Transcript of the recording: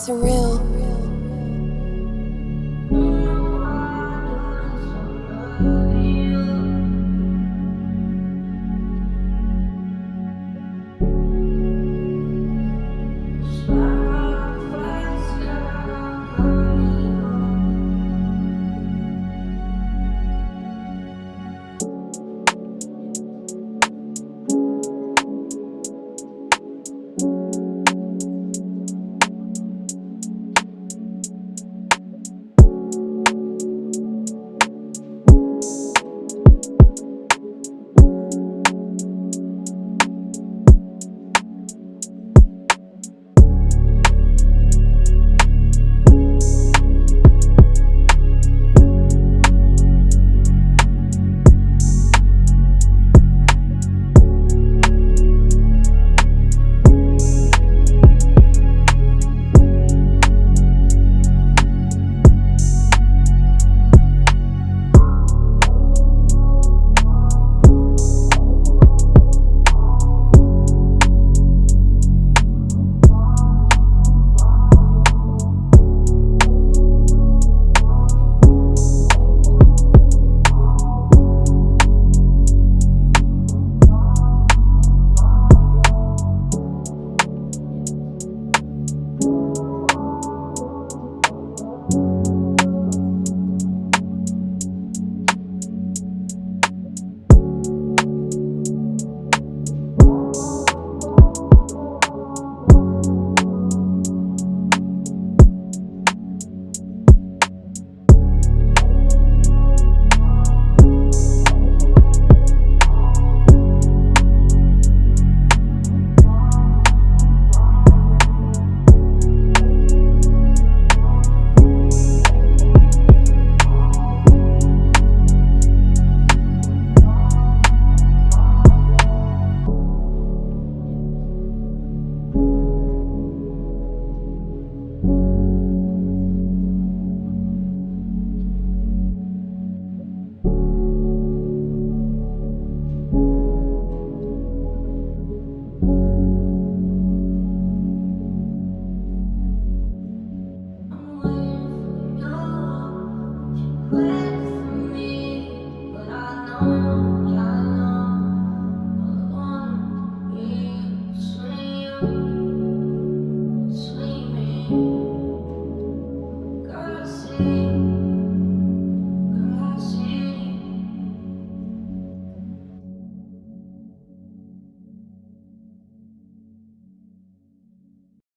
surreal.